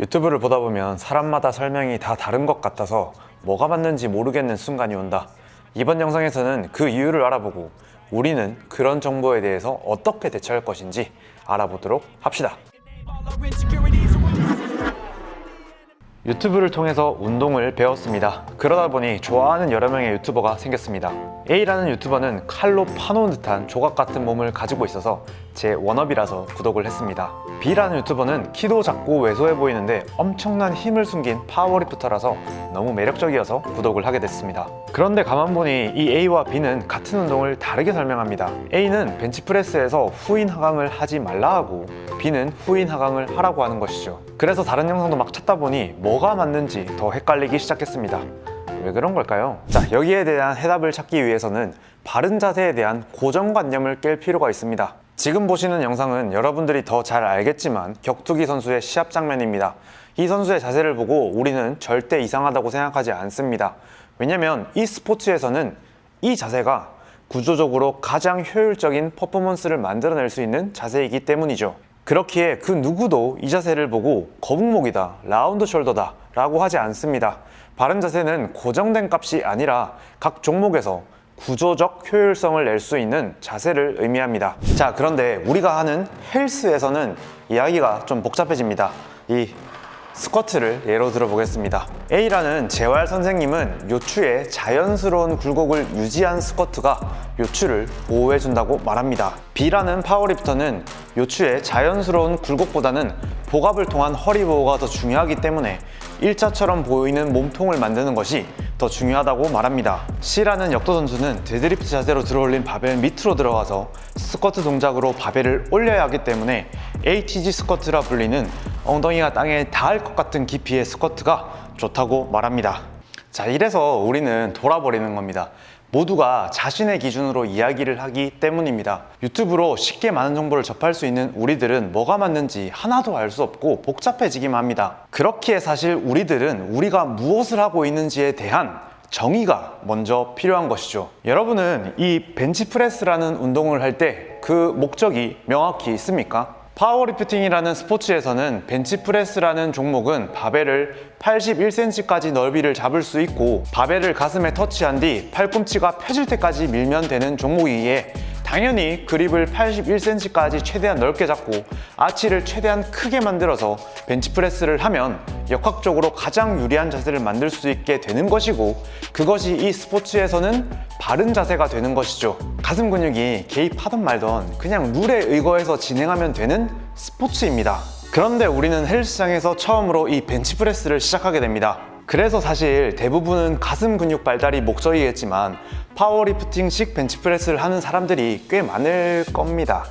유튜브를 보다 보면 사람마다 설명이 다 다른 것 같아서 뭐가 맞는지 모르겠는 순간이 온다. 이번 영상에서는 그 이유를 알아보고 우리는 그런 정보에 대해서 어떻게 대처할 것인지 알아보도록 합시다. 유튜브를 통해서 운동을 배웠습니다. 그러다 보니 좋아하는 여러 명의 유튜버가 생겼습니다. A라는 유튜버는 칼로 파놓은 듯한 조각 같은 몸을 가지고 있어서 제 wannabe라서 구독을 했습니다. B라는 유튜버는 키도 작고 왜소해 보이는데 엄청난 힘을 숨긴 파워리프터라서 너무 매력적이어서 구독을 하게 됐습니다. 그런데 가만 보니 이 A와 B는 같은 운동을 다르게 설명합니다. A는 벤치프레스에서 후인 하강을 하지 말라 하고 B는 후인 하강을 하라고 하는 것이죠. 그래서 다른 영상도 막 찾다 보니 뭐가 맞는지 더 헷갈리기 시작했습니다. 왜 그런 걸까요? 자, 여기에 대한 해답을 찾기 위해서는 바른 자세에 대한 고정관념을 깰 필요가 있습니다. 지금 보시는 영상은 여러분들이 더 잘 알겠지만 격투기 선수의 시합 장면입니다. 이 선수의 자세를 보고 우리는 절대 이상하다고 생각하지 않습니다. 왜냐면 이 스포츠에서는 이 자세가 구조적으로 가장 효율적인 퍼포먼스를 만들어낼 수 있는 자세이기 때문이죠. 그렇기에 그 누구도 이 자세를 보고 거북목이다, 라운드 숄더다 라고 하지 않습니다. 바른 자세는 고정된 값이 아니라 각 종목에서 구조적 효율성을 낼 수 있는 자세를 의미합니다. 자, 그런데 우리가 하는 헬스에서는 이야기가 좀 복잡해집니다. 이 스쿼트를 예로 들어보겠습니다. A라는 재활 선생님은 요추의 자연스러운 굴곡을 유지한 스쿼트가 요추를 보호해준다고 말합니다. B라는 파워리프터는 요추의 자연스러운 굴곡보다는 복압을 통한 허리 보호가 더 중요하기 때문에 일자처럼 보이는 몸통을 만드는 것이 더 중요하다고 말합니다. C라는 역도 선수는 데드리프트 자세로 들어올린 바벨 밑으로 들어가서 스쿼트 동작으로 바벨을 올려야 하기 때문에 ATG 스쿼트라 불리는 엉덩이가 땅에 닿을 것 같은 깊이의 스쿼트가 좋다고 말합니다. 자, 이래서 우리는 돌아버리는 겁니다. 모두가 자신의 기준으로 이야기를 하기 때문입니다. 유튜브로 쉽게 많은 정보를 접할 수 있는 우리들은 뭐가 맞는지 하나도 알 수 없고 복잡해지기만 합니다. 그렇기에 사실 우리들은 우리가 무엇을 하고 있는지에 대한 정의가 먼저 필요한 것이죠. 여러분은 이 벤치프레스라는 운동을 할 때 그 목적이 명확히 있습니까? 파워리프팅이라는 스포츠에서는 벤치프레스라는 종목은 바벨을 81cm까지 넓이를 잡을 수 있고 바벨을 가슴에 터치한 뒤 팔꿈치가 펴질 때까지 밀면 되는 종목이기에 당연히 그립을 81cm까지 최대한 넓게 잡고 아치를 최대한 크게 만들어서 벤치프레스를 하면 역학적으로 가장 유리한 자세를 만들 수 있게 되는 것이고 그것이 이 스포츠에서는 바른 자세가 되는 것이죠. 가슴 근육이 개입하던 말던 그냥 룰에 의거해서 진행하면 되는 스포츠입니다. 그런데 우리는 헬스장에서 처음으로 이 벤치프레스를 시작하게 됩니다. 그래서 사실 대부분은 가슴 근육 발달이 목적이겠지만 파워리프팅식 벤치프레스를 하는 사람들이 꽤 많을 겁니다.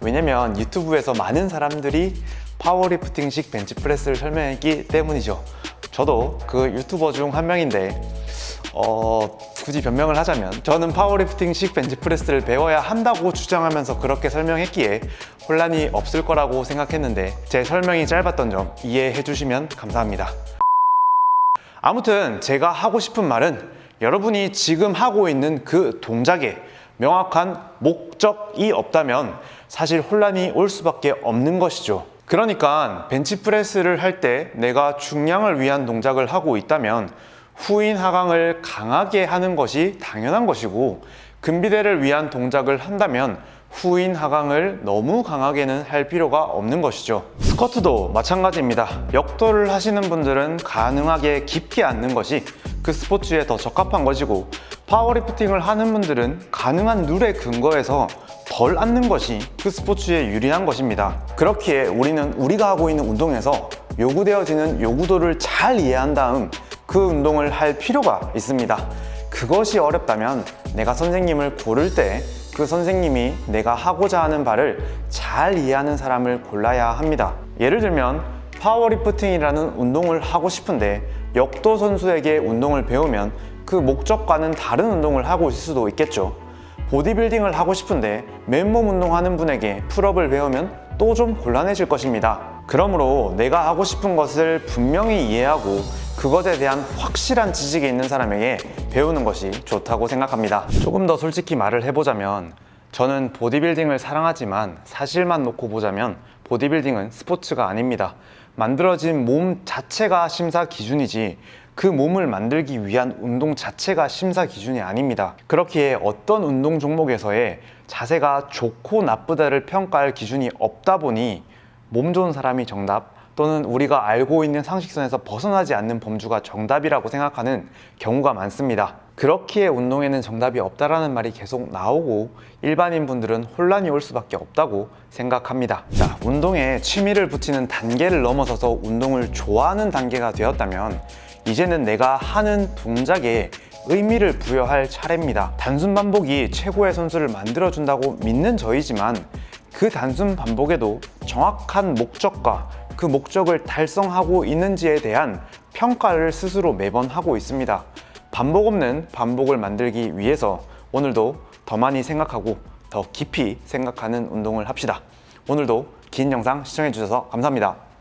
왜냐면 유튜브에서 많은 사람들이 파워리프팅식 벤치프레스를 설명했기 때문이죠. 저도 그 유튜버 중 한 명인데 어, 굳이 변명을 하자면 저는 파워리프팅식 벤치프레스를 배워야 한다고 주장하면서 그렇게 설명했기에 혼란이 없을 거라고 생각했는데 제 설명이 짧았던 점 이해해 주시면 감사합니다. 아무튼 제가 하고 싶은 말은 여러분이 지금 하고 있는 그 동작에 명확한 목적이 없다면 사실 혼란이 올 수밖에 없는 것이죠 그러니까 벤치프레스를 할 때 내가 중량을 위한 동작을 하고 있다면 후인 하강을 강하게 하는 것이 당연한 것이고 근비대를 위한 동작을 한다면 후인 하강을 너무 강하게는 할 필요가 없는 것이죠. 스쿼트도 마찬가지입니다. 역도를 하시는 분들은 가능하게 깊게 앉는 것이 그 스포츠에 더 적합한 것이고 파워리프팅을 하는 분들은 가능한 룰에 근거해서 덜 앉는 것이 그 스포츠에 유리한 것입니다. 그렇기에 우리는 우리가 하고 있는 운동에서 요구되어지는 요구도를 잘 이해한 다음 그 운동을 할 필요가 있습니다. 그것이 어렵다면 내가 선생님을 고를 때 그 선생님이 내가 하고자 하는 바를 잘 이해하는 사람을 골라야 합니다. 예를 들면 파워리프팅이라는 운동을 하고 싶은데 역도 선수에게 운동을 배우면 그 목적과는 다른 운동을 하고 있을 수도 있겠죠 보디빌딩을 하고 싶은데 맨몸 운동하는 분에게 풀업을 배우면 또 좀 곤란해질 것입니다. 그러므로 내가 하고 싶은 것을 분명히 이해하고 그것에 대한 확실한 지식이 있는 사람에게 배우는 것이 좋다고 생각합니다. 조금 더 솔직히 말을 해보자면 저는 보디빌딩을 사랑하지만 사실만 놓고 보자면 보디빌딩은 스포츠가 아닙니다. 만들어진 몸 자체가 심사 기준이지 그 몸을 만들기 위한 운동 자체가 심사 기준이 아닙니다. 그렇기에 어떤 운동 종목에서의 자세가 좋고 나쁘다를 평가할 기준이 없다 보니 몸 좋은 사람이 정답 또는 우리가 알고 있는 상식선에서 벗어나지 않는 범주가 정답이라고 생각하는 경우가 많습니다. 그렇기에 운동에는 정답이 없다라는 말이 계속 나오고 일반인 분들은 혼란이 올 수밖에 없다고 생각합니다. 자, 운동에 취미를 붙이는 단계를 넘어서서 운동을 좋아하는 단계가 되었다면 이제는 내가 하는 동작에 의미를 부여할 차례입니다. 단순 반복이 최고의 선수를 만들어준다고 믿는 저이지만 그 단순 반복에도 정확한 목적과 그 목적을 달성하고 있는지에 대한 평가를 스스로 매번 하고 있습니다. 반복 없는 반복을 만들기 위해서 오늘도 더 많이 생각하고 더 깊이 생각하는 운동을 합시다. 오늘도 긴 영상 시청해 주셔서 감사합니다.